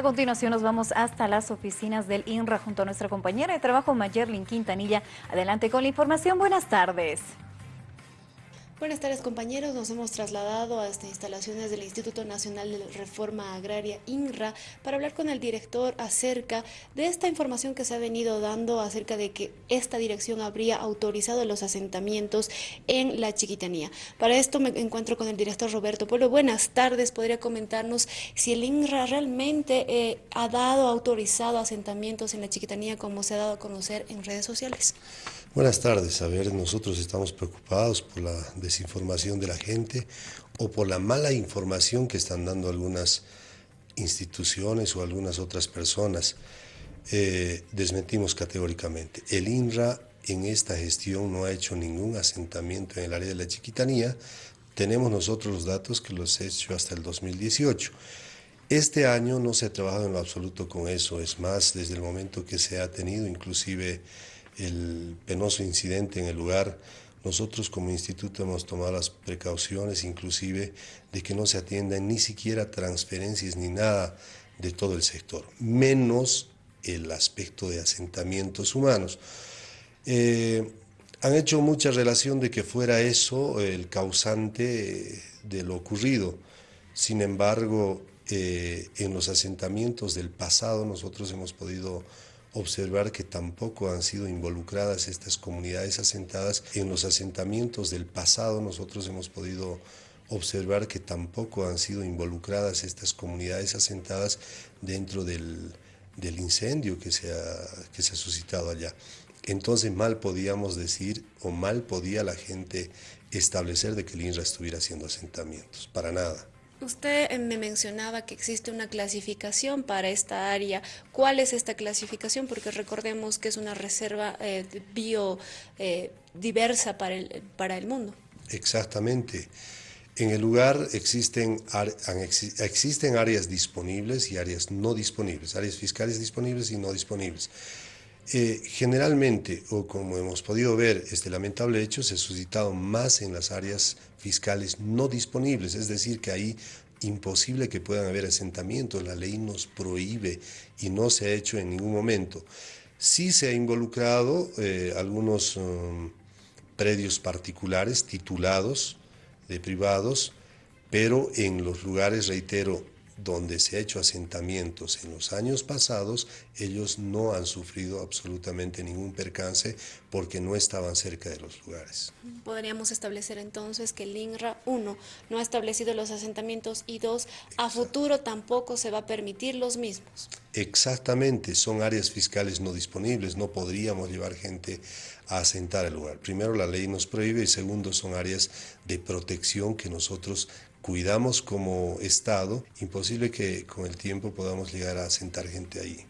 A continuación nos vamos hasta las oficinas del INRA junto a nuestra compañera de trabajo Mayerlin Quintanilla. Adelante con la información. Buenas tardes. Buenas tardes compañeros, nos hemos trasladado a estas instalaciones del Instituto Nacional de Reforma Agraria INRA para hablar con el director acerca de esta información que se ha venido dando acerca de que esta dirección habría autorizado los asentamientos en la Chiquitanía. Para esto me encuentro con el director Roberto Pueblo. Buenas tardes, podría comentarnos si el INRA realmente eh, ha dado, autorizado asentamientos en la Chiquitanía como se ha dado a conocer en redes sociales. Buenas tardes. A ver, nosotros estamos preocupados por la desinformación de la gente o por la mala información que están dando algunas instituciones o algunas otras personas. Eh, desmentimos categóricamente. El INRA en esta gestión no ha hecho ningún asentamiento en el área de la chiquitanía. Tenemos nosotros los datos que los he hecho hasta el 2018. Este año no se ha trabajado en lo absoluto con eso, es más, desde el momento que se ha tenido inclusive el penoso incidente en el lugar, nosotros como instituto hemos tomado las precauciones inclusive de que no se atiendan ni siquiera transferencias ni nada de todo el sector, menos el aspecto de asentamientos humanos. Eh, han hecho mucha relación de que fuera eso el causante de lo ocurrido. Sin embargo, eh, en los asentamientos del pasado nosotros hemos podido observar que tampoco han sido involucradas estas comunidades asentadas. En los asentamientos del pasado nosotros hemos podido observar que tampoco han sido involucradas estas comunidades asentadas dentro del, incendio que se, ha, que se ha suscitado allá. Entonces mal podíamos decir o mal podía la gente establecer de que el INRA estuviera haciendo asentamientos, para nada. Usted me mencionaba que existe una clasificación para esta área. ¿Cuál es esta clasificación? Porque recordemos que es una reserva eh, biodiversa eh, para, el, para el mundo. Exactamente. En el lugar existen, existen áreas disponibles y áreas no disponibles, áreas fiscales disponibles y no disponibles. Generalmente, o como hemos podido ver, este lamentable hecho se ha suscitado más en las áreas fiscales no disponibles, es decir, que ahí imposible que puedan haber asentamientos, la ley nos prohíbe y no se ha hecho en ningún momento. Sí se ha involucrado eh, algunos um, predios particulares titulados de privados, pero en los lugares, reitero, donde se ha hecho asentamientos en los años pasados, ellos no han sufrido absolutamente ningún percance porque no estaban cerca de los lugares. Podríamos establecer entonces que el INRA, uno, no ha establecido los asentamientos y dos, a futuro tampoco se va a permitir los mismos. Exactamente, son áreas fiscales no disponibles, no podríamos llevar gente a asentar el lugar. Primero, la ley nos prohíbe y segundo, son áreas de protección que nosotros cuidamos como Estado, imposible que con el tiempo podamos llegar a asentar gente ahí.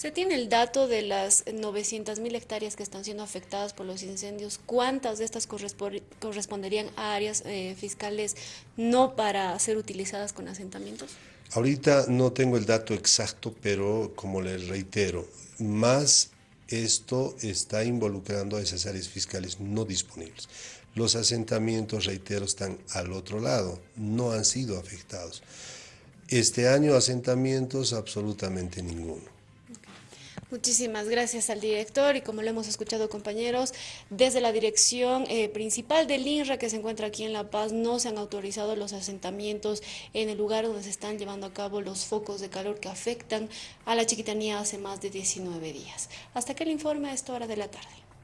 ¿Se tiene el dato de las 900.000 hectáreas que están siendo afectadas por los incendios? ¿Cuántas de estas corresponderían a áreas eh, fiscales no para ser utilizadas con asentamientos? Ahorita no tengo el dato exacto, pero como les reitero, más esto está involucrando a esas áreas fiscales no disponibles. Los asentamientos, reitero, están al otro lado, no han sido afectados. Este año asentamientos absolutamente ninguno. Muchísimas gracias al director y como lo hemos escuchado compañeros, desde la dirección eh, principal del INRA que se encuentra aquí en La Paz no se han autorizado los asentamientos en el lugar donde se están llevando a cabo los focos de calor que afectan a la chiquitanía hace más de 19 días. Hasta que el informe a esta hora de la tarde.